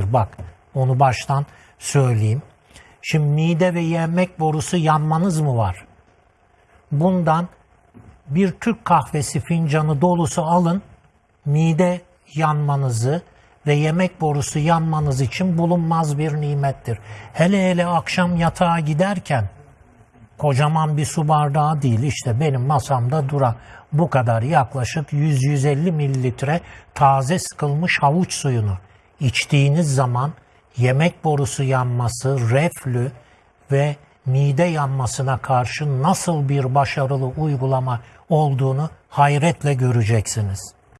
Bak onu baştan söyleyeyim. Şimdi mide ve yemek borusu yanmanız mı var? Bundan bir Türk kahvesi fincanı dolusu alın. Mide yanmanızı ve yemek borusu yanmanız için bulunmaz bir nimettir. Hele hele akşam yatağa giderken kocaman bir su bardağı değil işte benim masamda duran bu kadar yaklaşık 100-150 mililitre taze sıkılmış havuç suyunu içtiğiniz zaman yemek borusu yanması, reflü ve mide yanmasına karşı nasıl bir başarılı uygulama olduğunu hayretle göreceksiniz.